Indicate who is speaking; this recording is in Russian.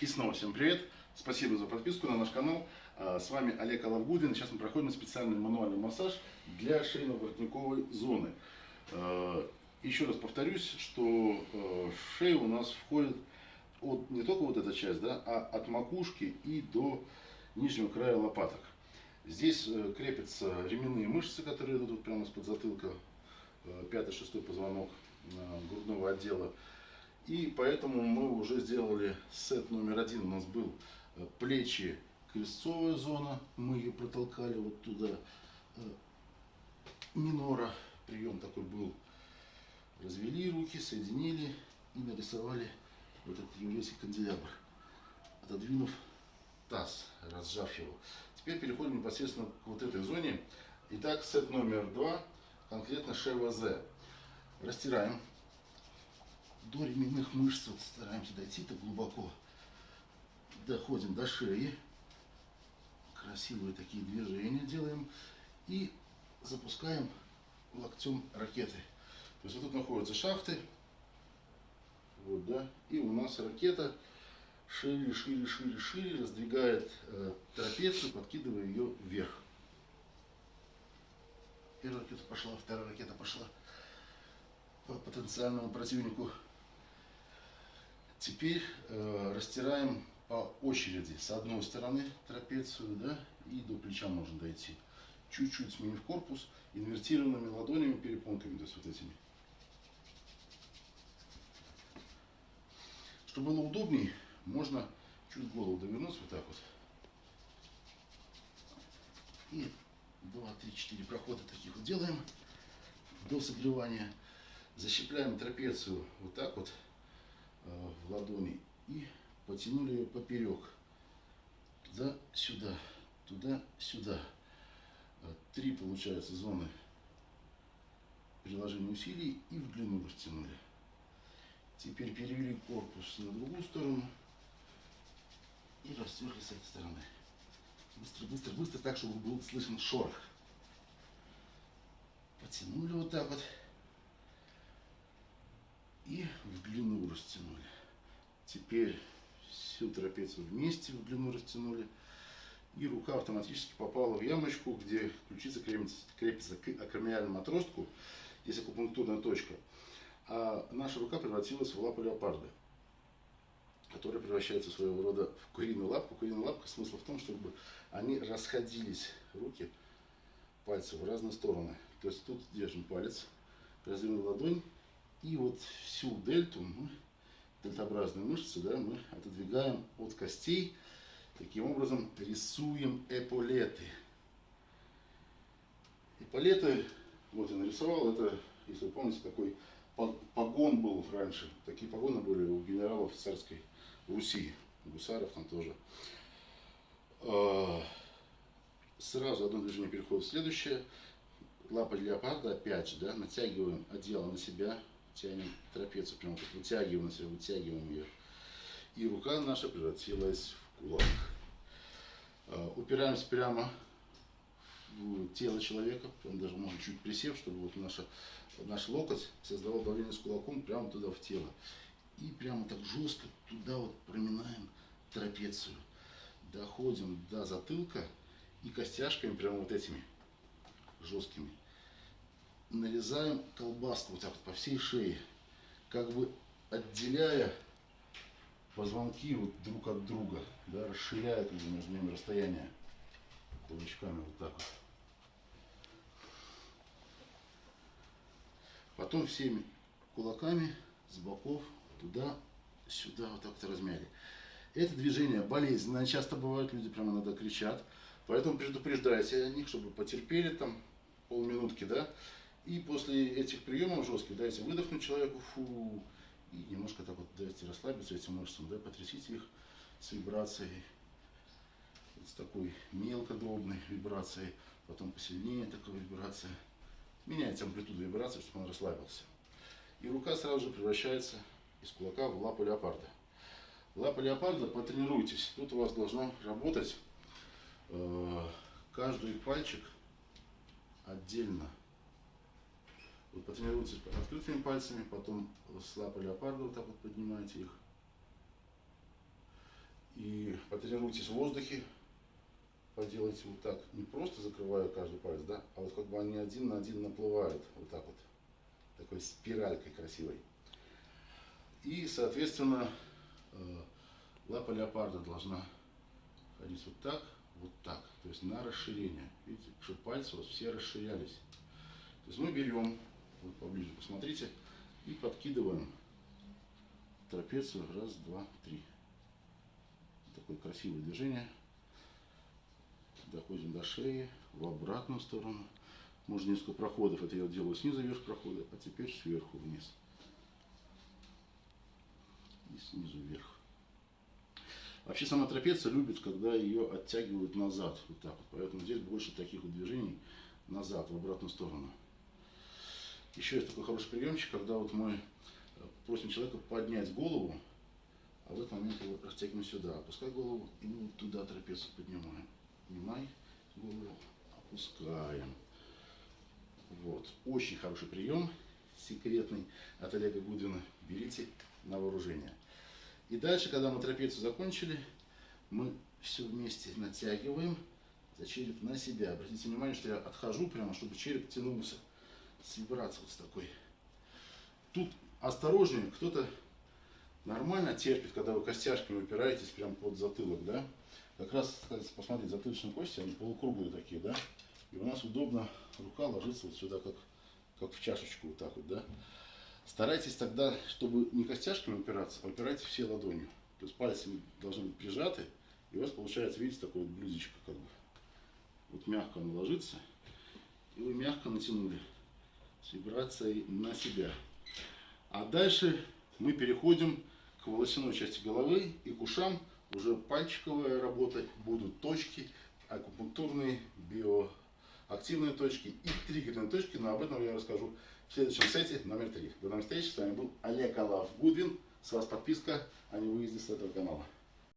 Speaker 1: И снова всем привет! Спасибо за подписку на наш канал. А, с вами Олег Алавгудин. Сейчас мы проходим специальный мануальный массаж для шейно-воротниковой зоны. А, еще раз повторюсь, что а, шея у нас входит от, не только вот эта часть, да, а от макушки и до нижнего края лопаток. Здесь э, крепятся ременные мышцы, которые идут прямо из-под затылка, э, пятый-шестой позвонок грудного отдела. И поэтому мы уже сделали сет номер один. У нас был э, плечи, крестцовая зона. Мы ее протолкали вот туда. Э, минора. Прием такой был. Развели руки, соединили и нарисовали вот этот еврейский канделябр. Отодвинув таз, разжав его. Теперь переходим непосредственно к вот этой зоне. Итак, сет номер два, конкретно ШВЗ. Растираем до ременных мышц вот стараемся дойти так глубоко. Доходим до шеи. Красивые такие движения делаем. И запускаем локтем ракеты. То есть вот тут находятся шахты. Вот, да. И у нас ракета шире, шире, шире, шире раздвигает э, трапецию, подкидывая ее вверх. Первая ракета пошла, вторая ракета пошла по потенциальному противнику Теперь э, растираем по очереди. С одной стороны трапецию, да, и до плеча можно дойти. Чуть-чуть сменив корпус, инвертированными ладонями, перепонками, то есть вот этими. Чтобы было удобней, можно чуть голову довернуть вот так вот. И 2, 3, 4 прохода таких вот делаем до согревания. Защипляем трапецию вот так вот. Э, в ладони и потянули ее поперек. Туда-сюда, туда-сюда. Э, три, получается, зоны приложения усилий и в длину растянули. Теперь перевели корпус на другую сторону и растерли с этой стороны. Быстро, быстро, быстро, так, чтобы был слышен шорох. Потянули вот так вот в длину растянули. Теперь всю трапецию вместе в длину растянули. И рука автоматически попала в ямочку, где ключица крепится, крепится к акромиальному отростку. Есть акупунктурная точка. А наша рука превратилась в лапу леопарда, которая превращается своего рода в куриную лапку. Куриная лапка смысл в том, чтобы они расходились, руки, пальцы в разные стороны. То есть тут держим палец, развернул ладонь, и вот всю дельту, мы, дельтообразные мышцы, да, мы отодвигаем от костей. Таким образом рисуем эполеты. Эполеты, вот я нарисовал, это, если вы помните, такой погон был раньше. Такие погоны были у генералов царской Руси, гусаров там тоже. А, сразу одно движение переходит в следующее. Лапа леопарда, опять же, да, натягиваем одеяло на себя, тянем трапецию, прямо как вытягиваем себя, вытягиваем ее. И рука наша превратилась в кулак. А, упираемся прямо в тело человека, прям даже можно чуть присев, чтобы вот наша, наш локоть создавал давление с кулаком прямо туда в тело. И прямо так жестко туда вот проминаем трапецию. Доходим до затылка и костяшками прямо вот этими жесткими нарезаем колбаску вот так вот по всей шее, как бы отделяя позвонки вот друг от друга, да, расширяя как между ними расстояние кулачками вот так вот. Потом всеми кулаками с боков туда, сюда вот так вот размяли. Это движение болезненное, часто бывает, люди прямо иногда кричат. Поэтому предупреждайте о них, чтобы потерпели там полминутки, да, и после этих приемов жестких дайте выдохнуть человеку, фу, и немножко так вот дайте расслабиться этим мышцам, да, потрясите их с вибрацией, с такой мелкодробной вибрацией, потом посильнее такой вибрация. Меняйте амплитуду вибрации, чтобы он расслабился. И рука сразу же превращается из кулака в лапу леопарда. Лапа леопарда, потренируйтесь. Тут у вас должно работать э, каждый пальчик отдельно вы потренируйтесь открытыми пальцами, потом с лапы леопарда вот так вот поднимаете их. потренируйтесь в воздухе, поделайте вот так, не просто закрывая каждый палец, да, а вот как бы они один на один наплывают, вот так вот, такой спиралькой красивой. И, соответственно, э, лапа леопарда должна ходить вот так, вот так, то есть на расширение. Видите, чтобы пальцы вас все расширялись. То есть мы берем, вот поближе посмотрите, и подкидываем трапецию. Раз, два, три. Такое красивое движение. Доходим до шеи, в обратную сторону. Можно несколько проходов. Это я делаю снизу вверх проходы, а теперь сверху вниз. И снизу вверх. Вообще сама трапеция любит, когда ее оттягивают назад. Вот так вот. Поэтому здесь больше таких вот движений назад, в обратную сторону. Еще есть такой хороший приемчик, когда вот мы э, просим человека поднять голову, а в этот момент его растягиваем сюда. Опускай голову и вот туда трапецию поднимаем. Поднимай голову, опускаем. Вот. Очень хороший прием, секретный от Олега Гудвина. Берите на вооружение. И дальше, когда мы трапецию закончили, мы все вместе натягиваем за череп на себя. Обратите внимание, что я отхожу прямо, чтобы череп тянулся с вибрацией вот с такой. Тут осторожнее, кто-то нормально терпит, когда вы костяшками упираетесь прямо под затылок, да? Как раз, посмотрите, затылочные кости, они полукруглые такие, да? И у нас удобно рука ложится вот сюда, как, как в чашечку, вот так вот, да? Старайтесь тогда, чтобы не костяшками упираться, а упирайте все ладонью. То есть пальцы должны быть прижаты, и у вас получается, видите, такое вот блюдечко как бы. Вот мягко оно ложится, и вы мягко натянули с вибрацией на себя. А дальше мы переходим к волосяной части головы и к ушам. Уже пальчиковая работа, будут точки, акупунктурные, биоактивные точки и триггерные точки, но об этом я расскажу в следующем сете номер три. До новых встреч, с вами был Олег Алав Гудвин. С вас подписка, а не выезде с этого канала.